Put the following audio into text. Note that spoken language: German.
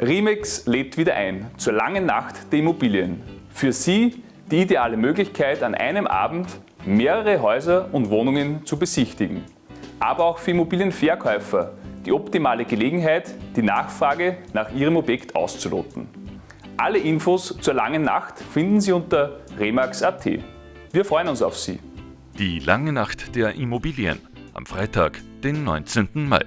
Remax lädt wieder ein zur langen Nacht der Immobilien. Für Sie die ideale Möglichkeit, an einem Abend mehrere Häuser und Wohnungen zu besichtigen. Aber auch für Immobilienverkäufer die optimale Gelegenheit, die Nachfrage nach Ihrem Objekt auszuloten. Alle Infos zur langen Nacht finden Sie unter remax.at. Wir freuen uns auf Sie. Die lange Nacht der Immobilien am Freitag, den 19. Mai.